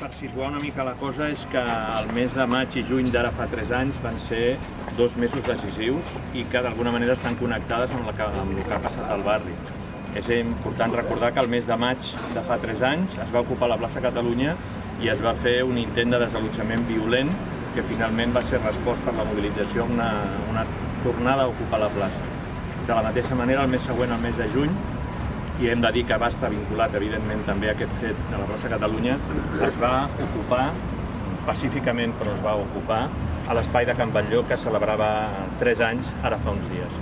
Per situar una mica la cosa és que el mes de maig i juny d'ara fa 3 anys van ser dos mesos decisius i que d'alguna manera estan connectades amb, la que, amb el que ha passat al barri. És important recordar que el mes de maig de fa 3 anys es va ocupar la plaça Catalunya i es va fer un intent de desallotjament violent que finalment va ser respost per la mobilització una, una tornada a ocupar la plaça. De la mateixa manera, el mes següent, el mes de juny, i hem de dir que va estar vinculat, evidentment, també a aquest fet de la plaça Catalunya, es va ocupar, pacíficament però es va ocupar, a l'espai de Can Batlló que celebrava 3 anys ara fa uns dies.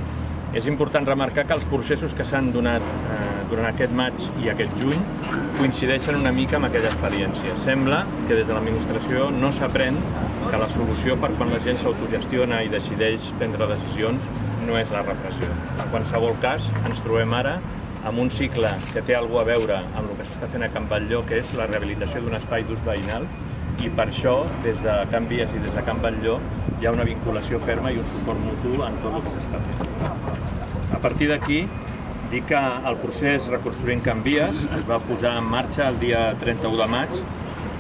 És important remarcar que els processos que s'han donat eh, durant aquest maig i aquest juny coincideixen una mica amb aquella experiència. Sembla que des de l'administració no s'aprèn que la solució per quan la gent s'autogestiona i decideix prendre decisions no és la repressió. En qualsevol cas, ens trobem ara amb un cicle que té alguna a veure amb el que s'està fent a Can Batlló, que és la rehabilitació d'un espai d'ús veïnal, i per això, des de Can Vies i des de Can Batlló, hi ha una vinculació ferma i un suport mutu en tot el que s'està fent. A partir d'aquí, dir que el procés Reconstruint Can Vies es va posar en marxa el dia 31 de maig,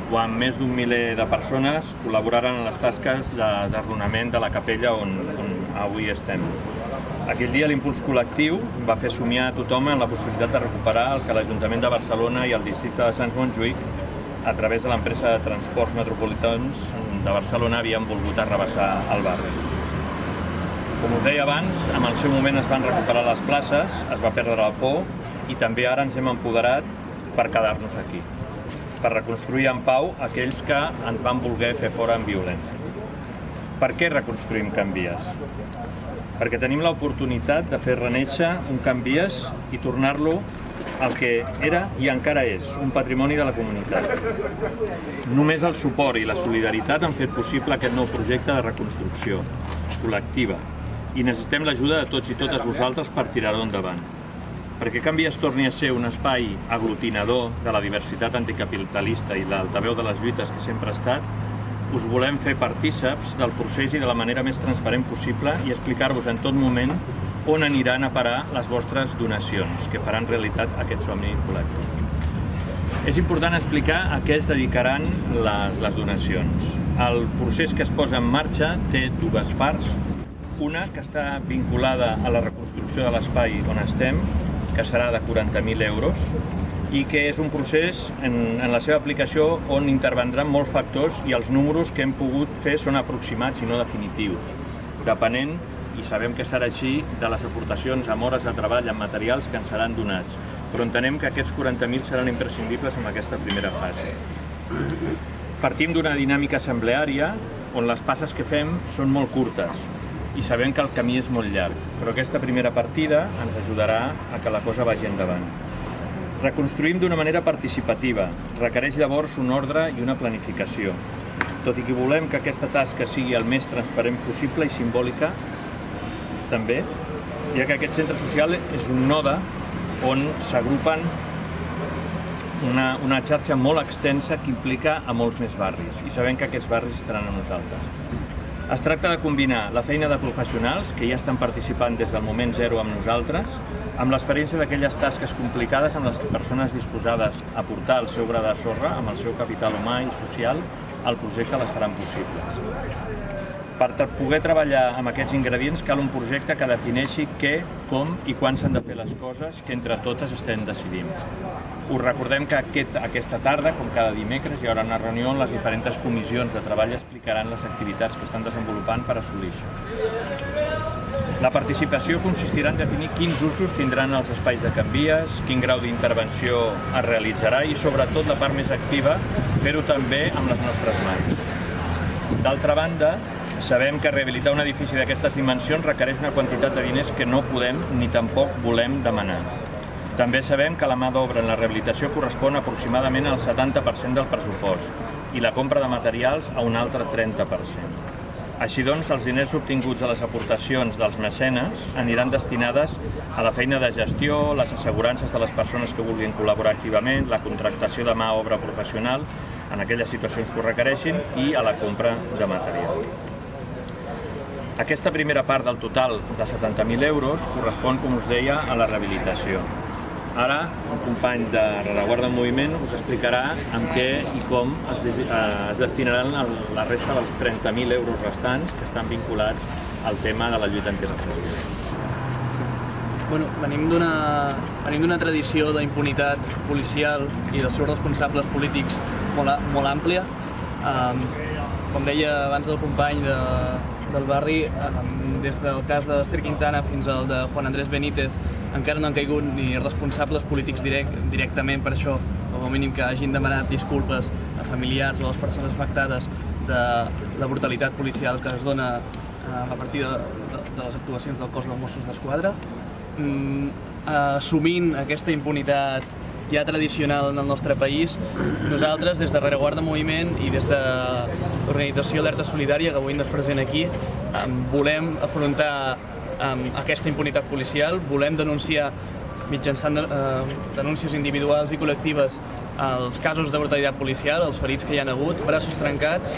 quan més d'un miler de persones col·laboraren en les tasques d'arronament de la capella on, on avui estem. Aquell dia l'impuls col·lectiu va fer somiar a tothom en la possibilitat de recuperar el que l'Ajuntament de Barcelona i el districte de Sants Montjuïc a través de l'empresa de transports metropolitans de Barcelona havien volgut arrabassar el barri. Com us deia abans, en el seu moment es van recuperar les places, es va perdre la por i també ara ens hem empoderat per quedar-nos aquí, per reconstruir en pau aquells que ens van voler fer fora en violència. Per què reconstruïm Can Vies? Perquè tenim l'oportunitat de fer reneixer un Can Vies i tornar-lo el que era i encara és, un patrimoni de la comunitat. Només el suport i la solidaritat han fet possible aquest nou projecte de reconstrucció col·lectiva i necessitem l'ajuda de tots i totes vosaltres per tirar-ho endavant. Perquè Can Vies torni a ser un espai aglutinador de la diversitat anticapitalista i l'altaveu de les lluites que sempre ha estat, us volem fer partíceps del procés i de la manera més transparent possible i explicar-vos en tot moment on aniran a parar les vostres donacions, que faran realitat aquest somni col·lectiu. És important explicar a què es dedicaran les, les donacions. El procés que es posa en marxa té dues parts. Una que està vinculada a la reconstrucció de l'espai on estem, que serà de 40.000 euros, i que és un procés en, en la seva aplicació on intervendran molts factors i els números que hem pogut fer són aproximats i no definitius, depenent, i sabem que serà així, de les aportacions amb hores de treball, amb materials que ens seran donats. Però entenem que aquests 40.000 seran imprescindibles en aquesta primera fase. Partim d'una dinàmica assembleària on les passes que fem són molt curtes i sabem que el camí és molt llarg, però aquesta primera partida ens ajudarà a que la cosa vagi endavant. Reconstruïm d'una manera participativa. Requereix llavors un ordre i una planificació. Tot i que volem que aquesta tasca sigui el més transparent possible i simbòlica, també, ja que aquest centre social és un node on s'agrupen una, una xarxa molt extensa que implica a molts més barris i sabem que aquests barris estaran a nosaltres. Es tracta de combinar la feina de professionals que ja estan participant des del moment zero amb nosaltres amb l'experiència d'aquelles tasques complicades amb les que persones disposades a portar el seu gra de sorra, amb el seu capital humà i social, al projecte les faran possibles. Per poder treballar amb aquests ingredients cal un projecte que defineixi què, com i quan s'han de fer les coses que entre totes estem decidint. Us recordem que aquest, aquesta tarda, com cada dimecres, hi haurà una reunió on les diferents comissions de treball explicaran les activitats que estan desenvolupant per assolir això. La participació consistirà en definir quins usos tindran els espais de canvies, quin grau d'intervenció es realitzarà i, sobretot, la part més activa, fer-ho també amb les nostres mans. D'altra banda, sabem que rehabilitar un edifici d'aquestes dimensions requereix una quantitat de diners que no podem ni tampoc volem demanar. També sabem que la mà d'obra en la rehabilitació correspon aproximadament al 70% del pressupost i la compra de materials a un altre 30%. Així doncs, els diners obtinguts a les aportacions dels mecenes aniran destinades a la feina de gestió, les assegurances de les persones que vulguin col·laborar activament, la contractació de mà obra professional en aquelles situacions que ho requereixin i a la compra de material. Aquesta primera part del total de 70.000 euros correspon, com us deia, a la rehabilitació. Ara, un company de Rereguarda en Moviment us explicarà amb què i com es, eh, es destinaran el, la resta dels 30.000 euros restants que estan vinculats al tema de la lluita antirepressiva. Bueno, venim d'una tradició d'impunitat policial i dels seus responsables polítics molt, molt àmplia. Um, com deia abans el company de, del barri, des del cas de l'Ester Quintana fins al de Juan Andrés Benítez, encara no han caigut ni responsables polítics direct, directament per això, o com a mínim que hagin demanat disculpes a familiars o a les persones afectades de la brutalitat policial que es dona eh, a partir de, de, de les actuacions del cos dels Mossos d'Esquadra. Mm, assumint aquesta impunitat ja tradicional en el nostre país, nosaltres des de Rereguarda Moviment i des de l'organització Alerta Solidària, que avui ens present aquí, em, volem afrontar aquesta impunitat policial, volem denunciar mitjançant eh, denúncies individuals i col·lectives els casos de brutalitat policial, els ferits que hi han hagut, braços trencats,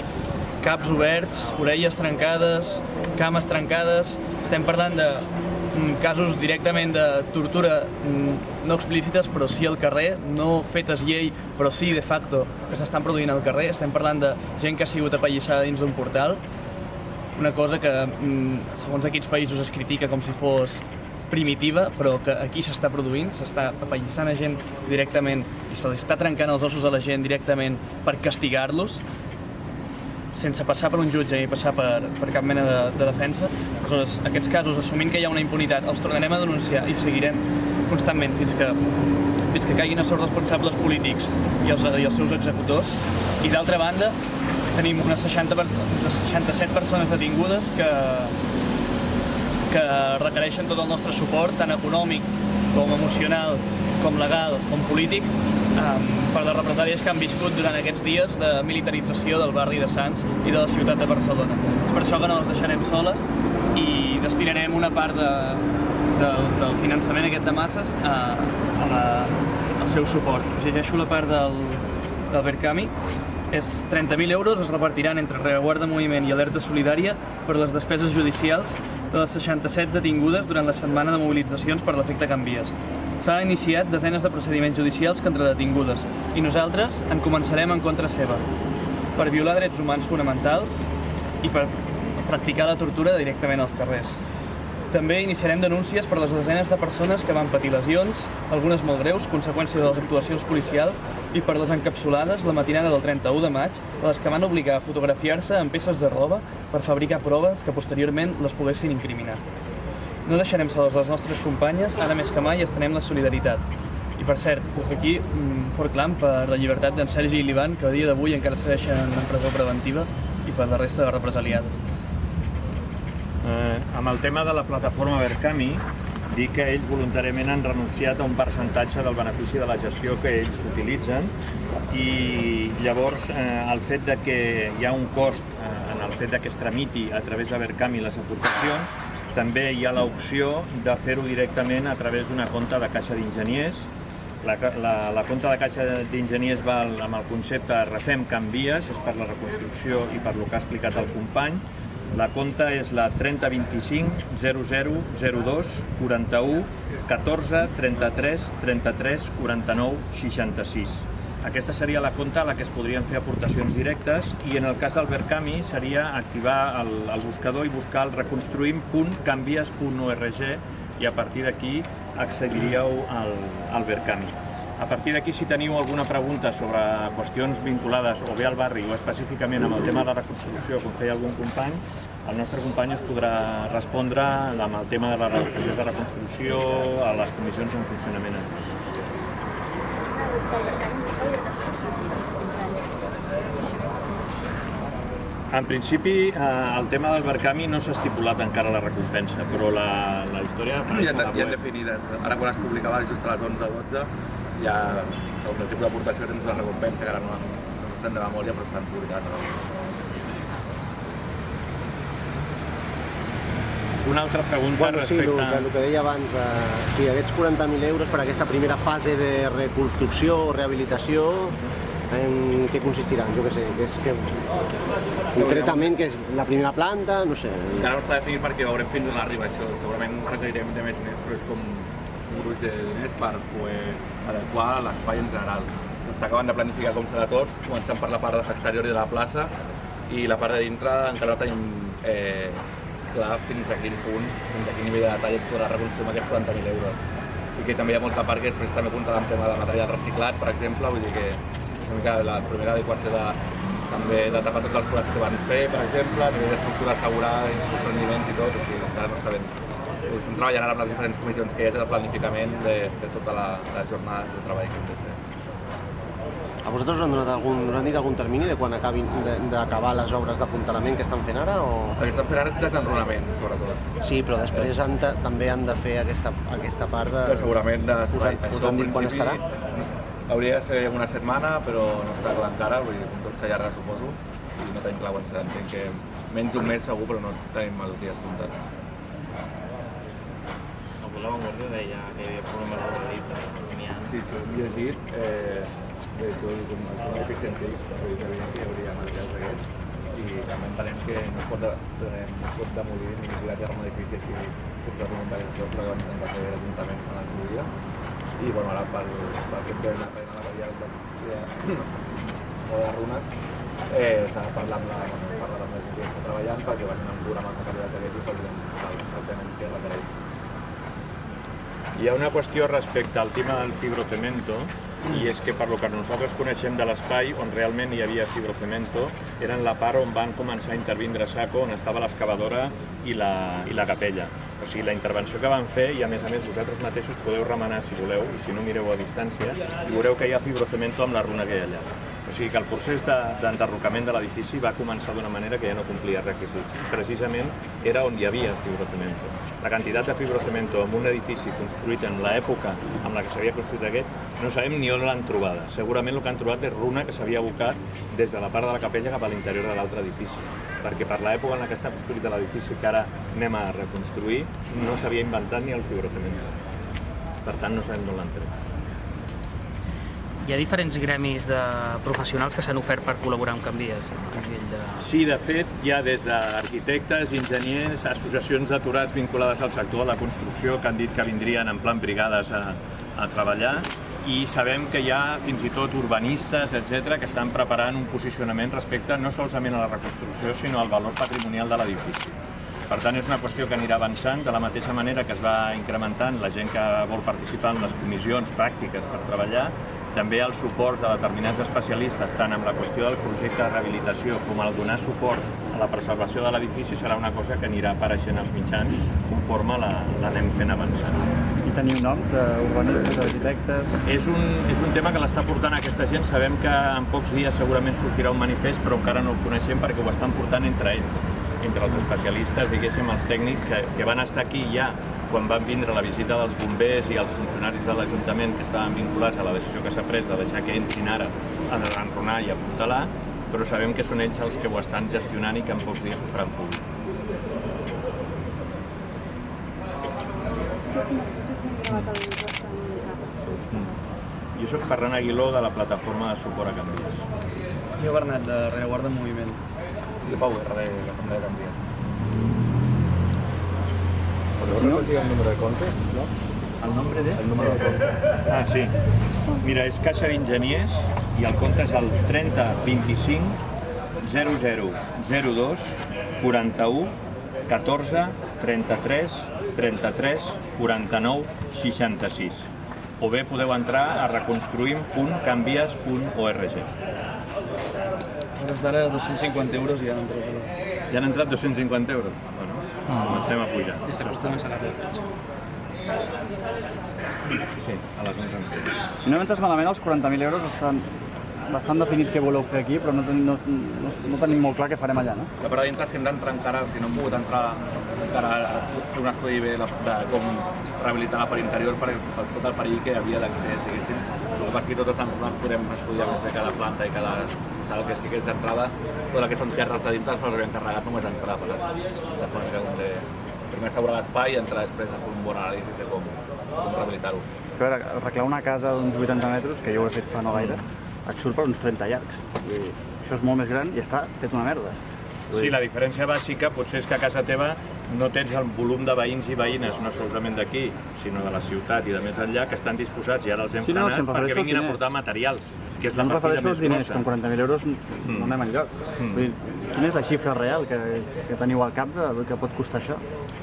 caps oberts, orelles trencades, cames trencades. Estem parlant de mm, casos directament de tortura mm, no explícites, però sí al carrer, no fetes llei, però sí de facto que s'estan produint al carrer. Estem parlant de gent que ha sigut apallissada dins d'un portal, una cosa que, mm, segons a quins països es critica com si fos primitiva, però que aquí s'està produint, s'està apallissant a gent directament i se li està trencant els ossos a la gent directament per castigar-los, sense passar per un jutge i passar per, per cap mena de, de defensa. Aleshores, aquests casos, assumint que hi ha una impunitat, els tornarem a denunciar i seguirem constantment fins que, fins que caiguin els seus responsables polítics i els, i els seus executors. I d'altra banda, tenim unes, 60, pers- unes 67 persones detingudes que, que requereixen tot el nostre suport, tant econòmic com emocional, com legal, com polític, um, per les represàlies que han viscut durant aquests dies de militarització del barri de Sants i de la ciutat de Barcelona. És per això que no les deixarem soles i destinarem una part de, del, del finançament aquest de masses a, a la, al seu suport. Us llegeixo la part del, del Verkami. És 30.000 euros, es repartiran entre Rereguarda Moviment i Alerta Solidària per les despeses judicials de les 67 detingudes durant la setmana de mobilitzacions per l'efecte Canvies. S'han iniciat desenes de procediments judicials contra detingudes i nosaltres en començarem en contra seva per violar drets humans fonamentals i per practicar la tortura directament als carrers. També iniciarem denúncies per les desenes de persones que van patir lesions, algunes molt greus, conseqüència de les actuacions policials, i per les encapsulades la matinada del 31 de maig, les que van obligar a fotografiar-se amb peces de roba per fabricar proves que posteriorment les poguessin incriminar. No deixarem soles les nostres companyes, ara més que mai estenem la solidaritat. I per cert, des d'aquí, un fort clam per la llibertat d'en Sergi i l'Ivan, que a dia d'avui encara segueixen en presó preventiva, i per la resta de represaliades. Eh, amb el tema de la plataforma Verkami, dir que ells voluntàriament han renunciat a un percentatge del benefici de la gestió que ells utilitzen i llavors eh, el fet de que hi ha un cost eh, en el fet de que es tramiti a través de Verkami les aportacions, també hi ha l'opció de fer-ho directament a través d'una compta de caixa d'enginyers. La, la, la compta de caixa d'enginyers va amb el concepte Refem Canvies, és per la reconstrucció i per lo que ha explicat el company, la compta és la 3025 0002 41 14 33 33 49 66. Aquesta seria la compta a la que es podrien fer aportacions directes i en el cas del Verkami seria activar el, el buscador i buscar el reconstruïm.canvies.org i a partir d'aquí accediríeu al, al Verkami. A partir d'aquí, si teniu alguna pregunta sobre qüestions vinculades o bé al barri o específicament amb el tema de la reconstrucció, com feia algun company, el nostre company us podrà respondre amb el tema de la procés de reconstrucció, a les comissions en funcionament. En principi, eh, el tema del Verkami no s'ha estipulat encara la recompensa, però la, la història Hi apareix ha, a la hi ha web. definides. Ara quan es publicava just a les 11-12 hi ha el tipus d'aportació que tens de recompensa, que ara no, no estan de memòria, però estan publicats. No? Una altra pregunta Bueno, sí, el, respecte... que, el que deia abans, eh, sí, aquests 40.000 euros per aquesta primera fase de reconstrucció o rehabilitació, en què consistiran? Jo què sé, que és que... Concretament, que és la primera planta, no sé... Encara no està definit perquè veurem fins on arriba això. Segurament requerirem de més diners, però és com gruix de diners per poder adequar l'espai en general. S'està acabant de planificar com serà tot, començant per la part exterior de la plaça i la part de dintre encara no tenim eh, clar fins a quin punt, fins a quin nivell de detall es podrà reconstruir amb aquests 40.000 euros. Sí que també hi ha molta part que després també comptarà amb tema de material reciclat, per exemple, vull dir que una mica la primera adequació de, també de tapar tots els forats que van fer, per exemple, a nivell d'estructura assegurada, rendiments i tot, o sigui, encara no està ben. Estem treballant ara amb les diferents comissions que hi ha del planificament de, de tota la, les jornades de treball que hem de fer. A vosaltres us han, donat algun, us han dit algun termini de quan acabin de- d'acabar les obres d'apuntalament que estan fent ara? O... El que estem fent ara és desenrunament, sobretot. Sí, però després han de, també han de fer aquesta, aquesta part de... Que segurament de Us han- us han dit quan estarà? Hauria de ser una setmana, però no està clar encara, vull dir, tot s'allarga, suposo, i no tenim clar quan serà. Entenc que menys d'un mes segur, però no tenim els dies comptats. Avui la Vanguardia deia que hi havia problemes de ha. Sí, ho hem llegit, eh, és un edifici científic, vull dir que que hi hauria materials d'aquests, i també entenem que no es pot, de, no es demolir ni tirar a terme edifici així sense voluntat de tot, però que intentar fer l'Ajuntament en el seu dia. I bueno, ara per, per aquest tema de material de, de, o de runes, eh, s'ha de parlar amb la, la gent que treballant perquè vagin amb programes de qualitat d'aquest i facin els tractaments que requereix. Hi ha una qüestió respecte al tema del fibrocemento, i és que per lo que nosaltres coneixem de l'espai on realment hi havia fibrocemento era en la part on van començar a intervindre saco, on estava l'excavadora i, la, i la capella. O sigui, la intervenció que van fer, i a més a més vosaltres mateixos podeu remenar si voleu, i si no mireu a distància, i veureu que hi ha fibrocemento amb la runa que hi ha allà. O sigui que el procés de- d'enderrocament de, de l'edifici va començar d'una manera que ja no complia requisits. Precisament era on hi havia fibrocemento. La quantitat de fibrocemento en un edifici construït en l'època amb la que s'havia construït aquest, no sabem ni on l'han trobada. Segurament el que han trobat és runa que s'havia abocat des de la part de la capella cap a l'interior de l'altre edifici. Perquè per l'època en la que està construït l'edifici que ara anem a reconstruir, no s'havia inventat ni el fibrocemento. Per tant, no sabem d'on l'han tret. Hi ha diferents gremis de professionals que s'han ofert per col·laborar amb Canvies. De... Sí, de fet, hi ha des d'arquitectes, enginyers, associacions d'aturats vinculades al sector de la construcció que han dit que vindrien en plan brigades a, a treballar i sabem que hi ha fins i tot urbanistes, etc que estan preparant un posicionament respecte no solament a la reconstrucció, sinó al valor patrimonial de l'edifici. Per tant, és una qüestió que anirà avançant de la mateixa manera que es va incrementant la gent que vol participar en les comissions pràctiques per treballar, també els suports de determinats especialistes, tant amb la qüestió del projecte de rehabilitació com el donar suport a la preservació de l'edifici serà una cosa que anirà apareixent als mitjans conforme la- l'anem fent avançant. I teniu noms d'urbanistes, d'arquitectes... És un, és un tema que l'està portant aquesta gent. Sabem que en pocs dies segurament sortirà un manifest, però encara no el coneixem perquè ho estan portant entre ells, entre els especialistes, diguéssim, els tècnics que, que van estar aquí ja quan van vindre la visita dels bombers i els funcionaris de l'Ajuntament que estaven vinculats a la decisió que s'ha pres de deixar que entrin ara a enronar i a apuntalar, però sabem que són ells els que ho estan gestionant i que en pocs dies ho faran públic. Jo sóc Ferran Aguiló de la plataforma de suport a Canvies. Jo, Bernat, de Rereguarda en Moviment. I Pau R de l'Assemblea de Canvies. Si no, el número de compte? No? el nombre de... El número de compte. Ah, sí. Mira, és Caixa d'Enginyers i el compte és el 30 25 00 02 41 14 33 33 49 66 o bé podeu entrar a reconstruïm.canvies.org. Hores d'ara, 250 euros i ja no entrat. Ja han entrat 250 euros? Comencem a pujar. Des de costum és a la Sí, a les 11 en punt. Si no m'entres malament, els 40.000 euros estan bastant definit què voleu fer aquí, però no, ten, no, no, no tenim molt clar què farem allà, no? La part de dintre és que hem d'entrar encara, si no hem pogut entrar encara a fer un estudi bé de, de com rehabilitar la part interior per, per tot el perill que hi havia d'accés, diguéssim. El que passa és que tot està no podem estudiar més bé cada planta i cada sala que sí que és d'entrada, tot el que són terres de dintre se'ls havia encarregat només entrar, per de manera com de primer assegurar l'espai i entrar després a fer un bon anàlisi de com, com rehabilitar-ho. A veure, arreglar una casa d'uns 80 metres, que jo ho he fet fa no gaire, et surt per uns 30 llargs. I això és molt més gran i està fet una merda. Sí, la diferència bàsica potser és que a casa teva no tens el volum de veïns i veïnes, no solament d'aquí, sinó de la ciutat i de més enllà, que estan disposats, i ara els hem Sí, no, perquè vinguin a portar materials, que és la em refereixo als diners, que grossa. amb 40.000 euros no anem enlloc. Mm. Vull dir, quina és la xifra real que, que teniu al cap del que pot costar això?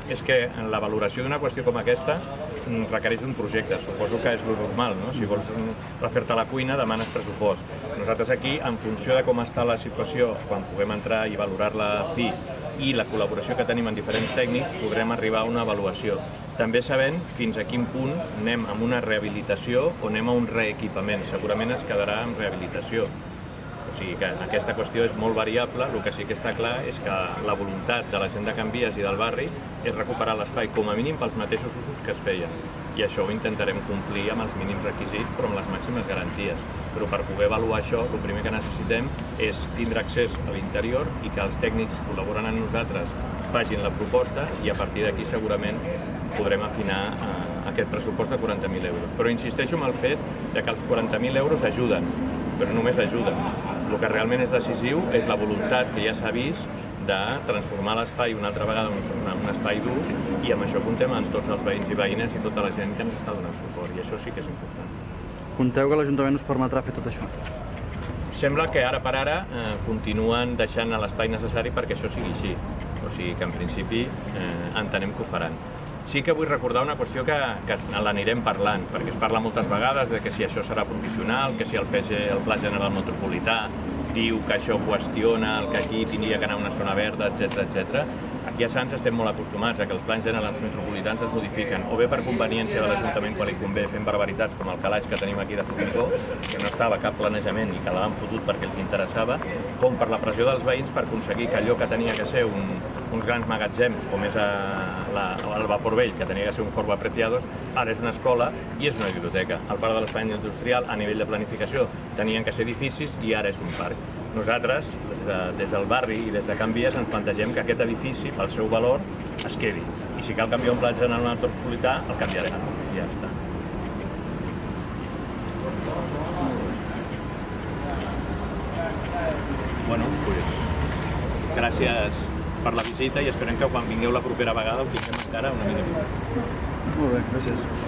és que en la valoració d'una qüestió com aquesta mm, requereix un projecte, suposo que és lo normal, no? Si vols mm, refer-te a la cuina, demanes pressupost. Nosaltres aquí, en funció de com està la situació, quan puguem entrar i valorar-la a fi, i la col·laboració que tenim amb diferents tècnics, podrem arribar a una avaluació. També sabent fins a quin punt anem amb una rehabilitació o anem a un reequipament. Segurament es quedarà en rehabilitació. O sigui que aquesta qüestió és molt variable, el que sí que està clar és que la voluntat de la gent de Canvies i del barri és recuperar l'espai com a mínim pels mateixos usos que es feien. I això ho intentarem complir amb els mínims requisits però amb les màximes garanties. Però per poder avaluar això, el primer que necessitem és tindre accés a l'interior i que els tècnics col·laborant amb nosaltres facin la proposta i a partir d'aquí segurament podrem afinar eh, aquest pressupost de 40.000 euros. Però insisteixo en el fet de que els 40.000 euros ajuden, però només ajuden. El que realment és decisiu és la voluntat que ja s'ha vist de transformar l'espai una altra vegada en un, espai d'ús i amb això comptem amb tots els veïns i veïnes i tota la gent que ens està donant suport i això sí que és important. Compteu que l'Ajuntament us permetrà fer tot això? Sembla que ara per ara eh, continuen deixant l'espai necessari perquè això sigui així. O sigui que en principi eh, entenem que ho faran. Sí que vull recordar una qüestió que, que l'anirem parlant, perquè es parla moltes vegades de que si això serà provisional, que si el, PG, el Pla General Metropolità diu que això qüestiona el que aquí tindria que anar una zona verda, etc etc. Aquí a Sants estem molt acostumats a que els plans generals metropolitans es modifiquen o bé per conveniència de l'Ajuntament quan li convé fent barbaritats com el calaix que tenim aquí de Formigó, que no estava cap planejament i que l'han fotut perquè els interessava, com per la pressió dels veïns per aconseguir que allò que tenia que ser un, uns grans magatzems, com és a, la, el Vapor Vell, que tenia que ser un Fort Apreciados, ara és una escola i és una biblioteca. El parc de l'Espai Industrial, a nivell de planificació, tenien que ser edificis i ara és un parc. Nosaltres, des, de, des del barri i des de Can Vies, ens plantegem que aquest edifici, pel seu valor, es quedi. I si cal canviar un pla general metropolità, el canviarem. Ja està. Bueno, pues, gràcies per la visita i esperem que quan vingueu la propera vegada ho tinguem encara una mica millor. Molt bé, gràcies.